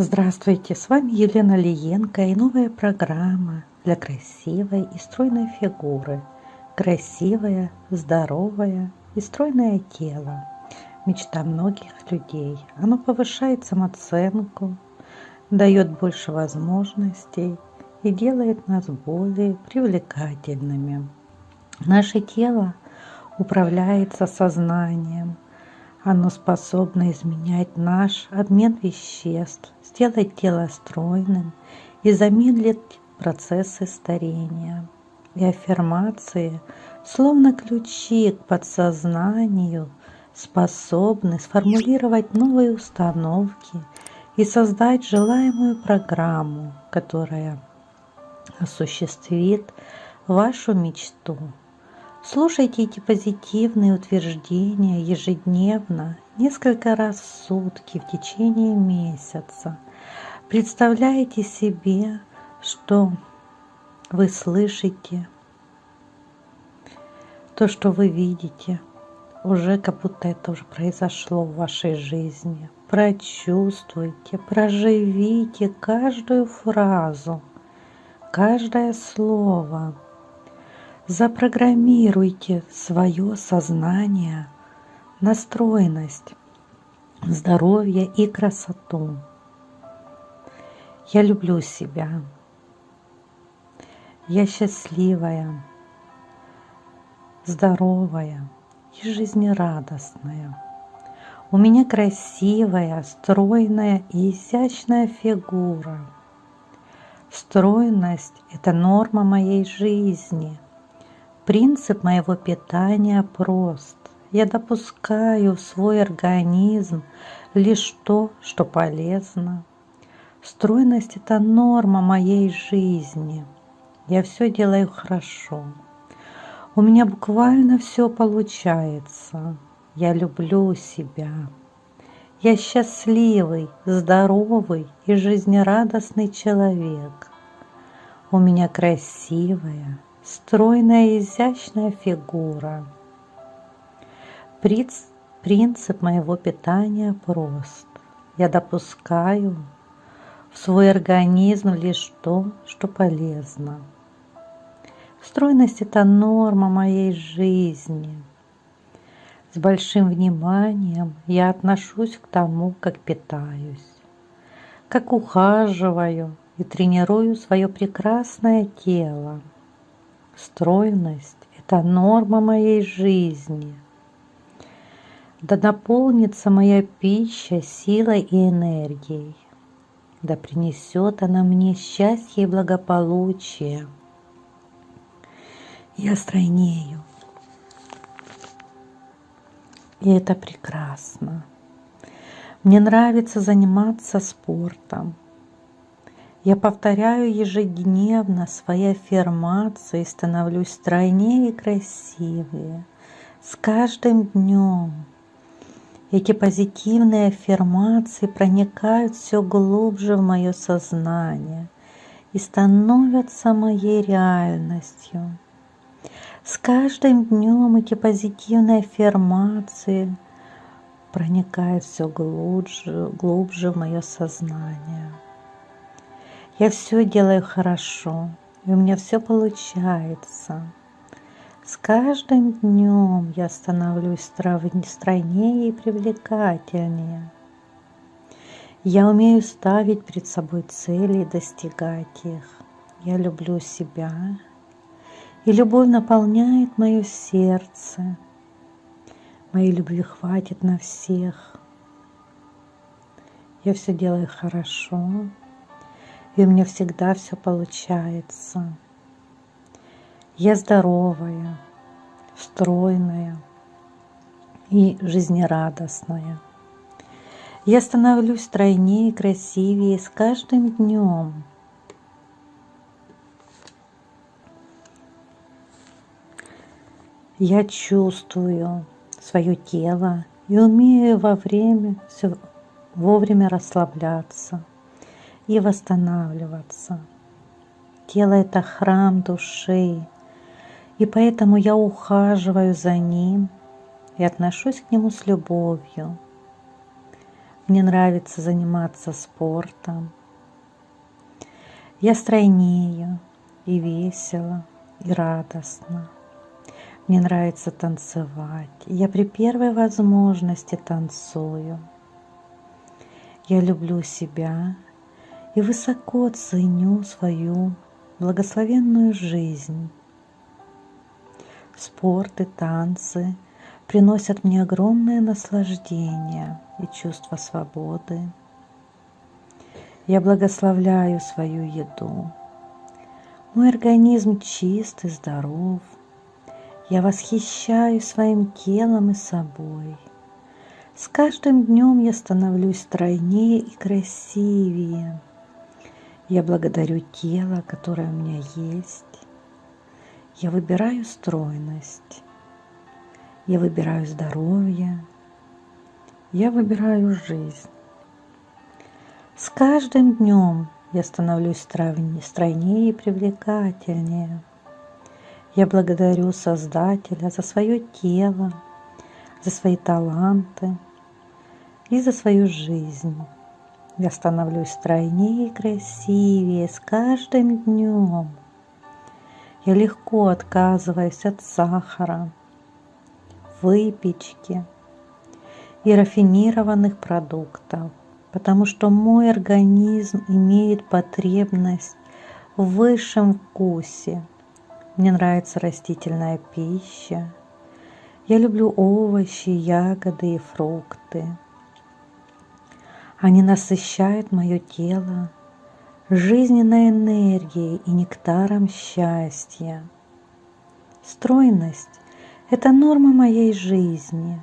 Здравствуйте, с вами Елена Лиенко и новая программа для красивой и стройной фигуры. Красивое, здоровое и стройное тело. Мечта многих людей. Оно повышает самооценку, дает больше возможностей и делает нас более привлекательными. Наше тело управляется сознанием – оно способно изменять наш обмен веществ, сделать тело стройным и замедлить процессы старения. И аффирмации, словно ключи к подсознанию, способны сформулировать новые установки и создать желаемую программу, которая осуществит вашу мечту. Слушайте эти позитивные утверждения ежедневно, несколько раз в сутки в течение месяца. Представляете себе, что вы слышите, то, что вы видите, уже как будто это уже произошло в вашей жизни. Прочувствуйте, проживите каждую фразу, каждое слово – Запрограммируйте свое сознание, настроенность, здоровье и красоту. Я люблю себя. Я счастливая, здоровая и жизнерадостная. У меня красивая, стройная и изящная фигура. Стройность – это норма моей жизни – Принцип моего питания прост. Я допускаю в свой организм лишь то, что полезно. Стройность – это норма моей жизни. Я все делаю хорошо. У меня буквально все получается. Я люблю себя. Я счастливый, здоровый и жизнерадостный человек. У меня красивая, стройная изящная фигура. Принцип моего питания прост. Я допускаю в свой организм лишь то, что полезно. Стройность – это норма моей жизни. С большим вниманием я отношусь к тому, как питаюсь, как ухаживаю и тренирую свое прекрасное тело – Стройность – это норма моей жизни. Да наполнится моя пища силой и энергией. Да принесет она мне счастье и благополучие. Я стройнею. И это прекрасно. Мне нравится заниматься спортом. Я повторяю ежедневно свои аффирмации становлюсь стройнее и красивее. С каждым днем эти позитивные аффирмации проникают все глубже в мое сознание и становятся моей реальностью. С каждым днем эти позитивные аффирмации проникают все глубже, глубже в мое сознание. Я все делаю хорошо, и у меня все получается. С каждым днем я становлюсь стройнее и привлекательнее. Я умею ставить перед собой цели и достигать их. Я люблю себя, и любовь наполняет мое сердце. Моей любви хватит на всех. Я все делаю хорошо, и у меня всегда все получается. Я здоровая, стройная и жизнерадостная. Я становлюсь стройнее и красивее с каждым днем. Я чувствую свое тело и умею во время, все, вовремя расслабляться и восстанавливаться. Тело – это храм души, и поэтому я ухаживаю за ним и отношусь к нему с любовью. Мне нравится заниматься спортом. Я стройнею и весело, и радостно. Мне нравится танцевать. Я при первой возможности танцую. Я люблю себя и высоко ценю свою благословенную жизнь. Спорт и танцы приносят мне огромное наслаждение и чувство свободы. Я благословляю свою еду. Мой организм чист и здоров. Я восхищаюсь своим телом и собой. С каждым днем я становлюсь стройнее и красивее. Я благодарю тело, которое у меня есть. Я выбираю стройность. Я выбираю здоровье. Я выбираю жизнь. С каждым днем я становлюсь стройнее и привлекательнее. Я благодарю Создателя за свое тело, за свои таланты и за свою жизнь. Я становлюсь стройнее и красивее с каждым днем. Я легко отказываюсь от сахара, выпечки и рафинированных продуктов, потому что мой организм имеет потребность в высшем вкусе. Мне нравится растительная пища. Я люблю овощи, ягоды и фрукты. Они насыщают мое тело жизненной энергией и нектаром счастья. Стройность – это норма моей жизни.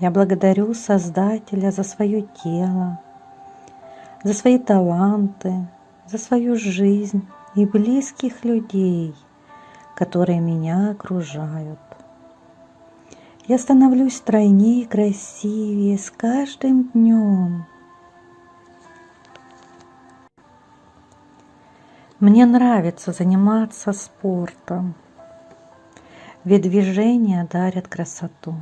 Я благодарю Создателя за свое тело, за свои таланты, за свою жизнь и близких людей, которые меня окружают. Я становлюсь стройнее и красивее с каждым днем. Мне нравится заниматься спортом, ведь движения дарят красоту.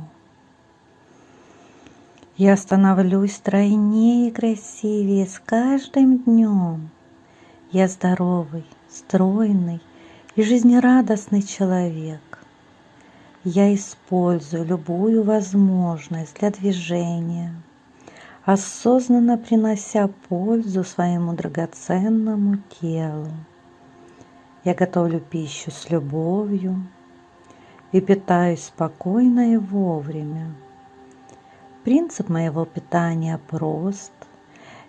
Я становлюсь стройнее и красивее с каждым днем. Я здоровый, стройный и жизнерадостный человек. Я использую любую возможность для движения, осознанно принося пользу своему драгоценному телу. Я готовлю пищу с любовью и питаюсь спокойно и вовремя. Принцип моего питания прост.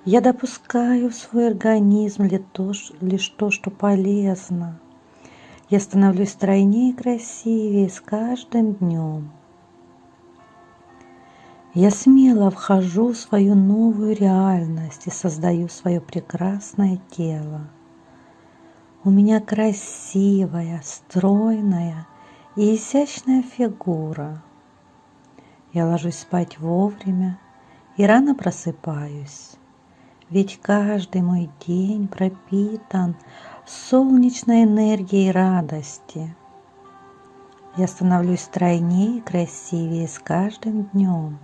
Я допускаю в свой организм лишь то, что полезно. Я становлюсь стройнее и красивее с каждым днем. Я смело вхожу в свою новую реальность и создаю свое прекрасное тело. У меня красивая, стройная и изящная фигура – я ложусь спать вовремя и рано просыпаюсь, ведь каждый мой день пропитан солнечной энергией радости. Я становлюсь стройнее и красивее с каждым днем.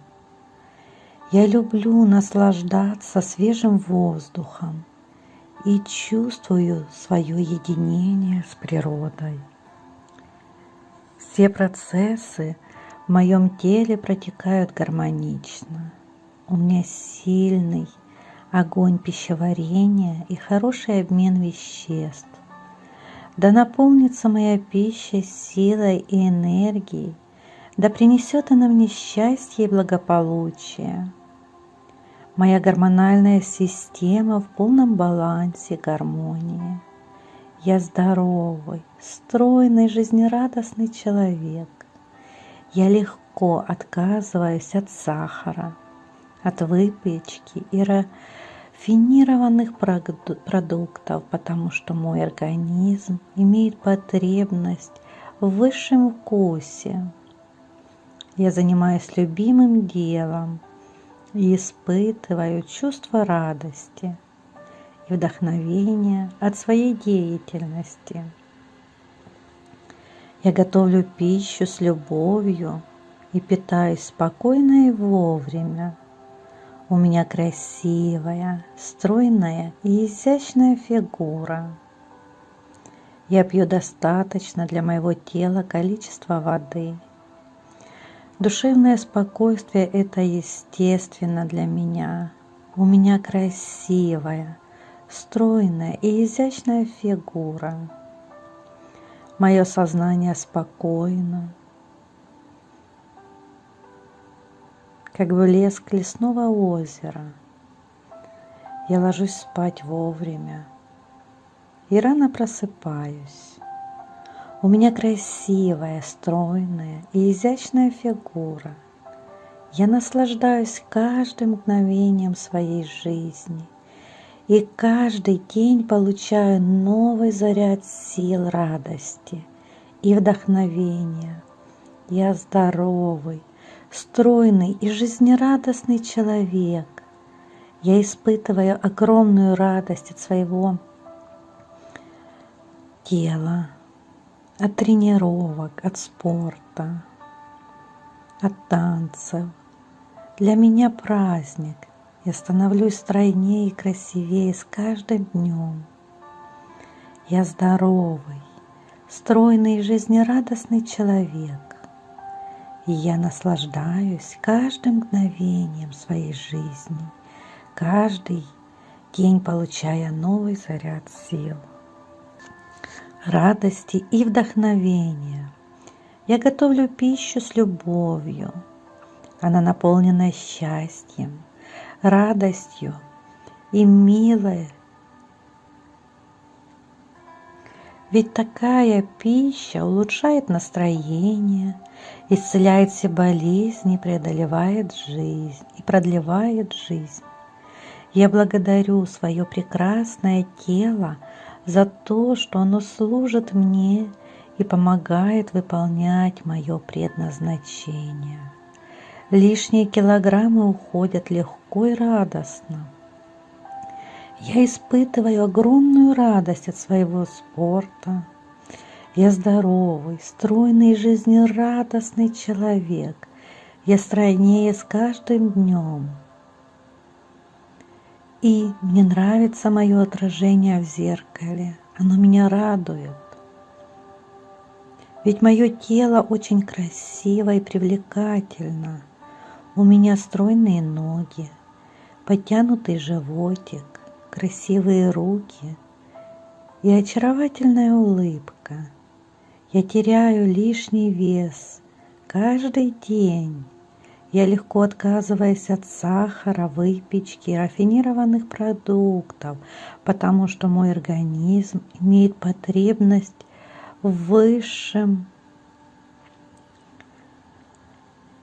Я люблю наслаждаться свежим воздухом и чувствую свое единение с природой. Все процессы – в моем теле протекают гармонично. У меня сильный огонь пищеварения и хороший обмен веществ. Да наполнится моя пища силой и энергией, да принесет она мне счастье и благополучие. Моя гормональная система в полном балансе, гармонии. Я здоровый, стройный, жизнерадостный человек. Я легко отказываюсь от сахара, от выпечки и рафинированных продуктов, потому что мой организм имеет потребность в высшем вкусе. Я занимаюсь любимым делом и испытываю чувство радости и вдохновения от своей деятельности. Я готовлю пищу с любовью и питаюсь спокойно и вовремя. У меня красивая, стройная и изящная фигура. Я пью достаточно для моего тела количества воды. Душевное спокойствие – это естественно для меня. У меня красивая, стройная и изящная фигура. Мое сознание спокойно, как блеск лесного озера. Я ложусь спать вовремя и рано просыпаюсь. У меня красивая, стройная и изящная фигура. Я наслаждаюсь каждым мгновением своей жизни и каждый день получаю новый заряд сил радости и вдохновения. Я здоровый, стройный и жизнерадостный человек. Я испытываю огромную радость от своего тела, от тренировок, от спорта, от танцев. Для меня праздник. Я становлюсь стройнее и красивее с каждым днем. Я здоровый, стройный и жизнерадостный человек и я наслаждаюсь каждым мгновением своей жизни, каждый день получая новый заряд сил, радости и вдохновения. Я готовлю пищу с любовью. Она наполнена счастьем, радостью и милой Ведь такая пища улучшает настроение, исцеляет все болезни, преодолевает жизнь и продлевает жизнь. Я благодарю свое прекрасное тело за то, что оно служит мне и помогает выполнять мое предназначение. Лишние килограммы уходят легко и радостно. Я испытываю огромную радость от своего спорта. Я здоровый, стройный и жизнерадостный человек. Я стройнее с каждым днем. И мне нравится мое отражение в зеркале. Оно меня радует. Ведь мое тело очень красиво и привлекательно. У меня стройные ноги, подтянутый животик, красивые руки и очаровательная улыбка. Я теряю лишний вес каждый день. Я легко отказываюсь от сахара, выпечки, рафинированных продуктов, потому что мой организм имеет потребность в высшем.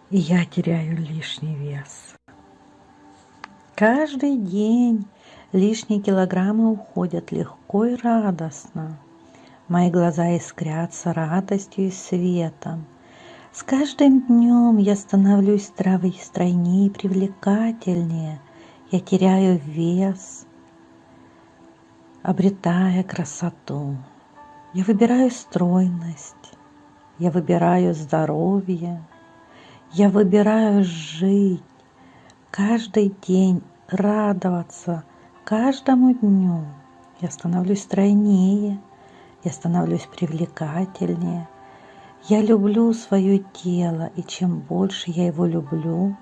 И я теряю лишний вес. Каждый день Лишние килограммы уходят легко и радостно. Мои глаза искрятся радостью и светом. С каждым днем я становлюсь стройнее и привлекательнее. Я теряю вес, обретая красоту. Я выбираю стройность, я выбираю здоровье, я выбираю жить, каждый день радоваться – каждому дню я становлюсь стройнее, я становлюсь привлекательнее. Я люблю свое тело, и чем больше я его люблю,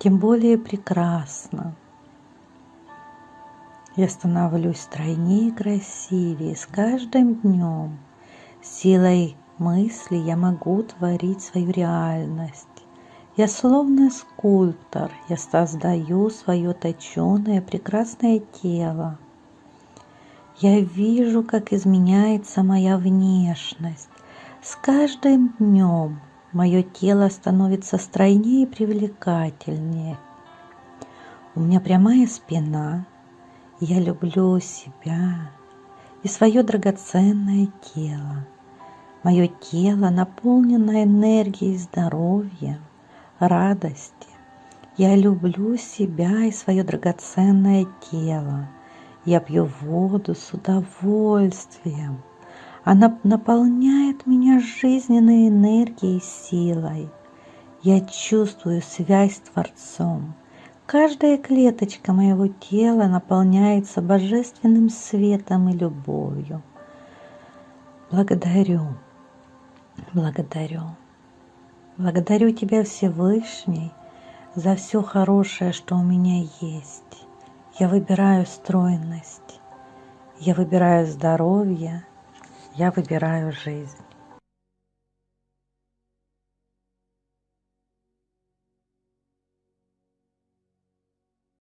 тем более прекрасно. Я становлюсь стройнее и красивее с каждым днем. Силой мысли я могу творить свою реальность. Я словно скульптор, я создаю свое точеное прекрасное тело. Я вижу, как изменяется моя внешность. С каждым днем мое тело становится стройнее и привлекательнее. У меня прямая спина. Я люблю себя и свое драгоценное тело. Мое тело наполнено энергией здоровья радости. Я люблю себя и свое драгоценное тело. Я пью воду с удовольствием. Она наполняет меня жизненной энергией и силой. Я чувствую связь с Творцом. Каждая клеточка моего тела наполняется божественным светом и любовью. Благодарю, благодарю. Благодарю Тебя, Всевышний, за все хорошее, что у меня есть. Я выбираю стройность, я выбираю здоровье, я выбираю жизнь.